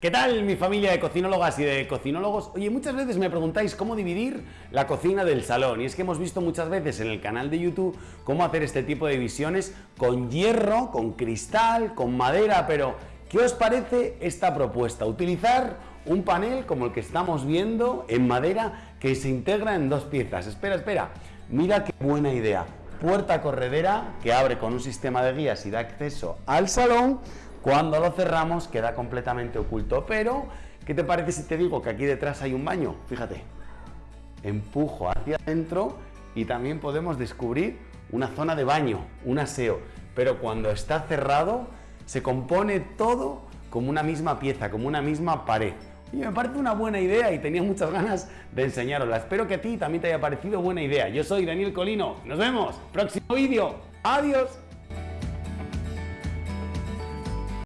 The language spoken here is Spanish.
¿Qué tal mi familia de cocinólogas y de cocinólogos? Oye, muchas veces me preguntáis cómo dividir la cocina del salón y es que hemos visto muchas veces en el canal de YouTube cómo hacer este tipo de divisiones con hierro, con cristal, con madera, pero ¿qué os parece esta propuesta? Utilizar un panel como el que estamos viendo en madera que se integra en dos piezas. Espera, espera, mira qué buena idea. Puerta corredera que abre con un sistema de guías y da acceso al salón cuando lo cerramos queda completamente oculto, pero ¿qué te parece si te digo que aquí detrás hay un baño? Fíjate, empujo hacia adentro y también podemos descubrir una zona de baño, un aseo, pero cuando está cerrado se compone todo como una misma pieza, como una misma pared. Y me parece una buena idea y tenía muchas ganas de enseñarosla. Espero que a ti también te haya parecido buena idea. Yo soy Daniel Colino. Nos vemos. Próximo vídeo. Adiós.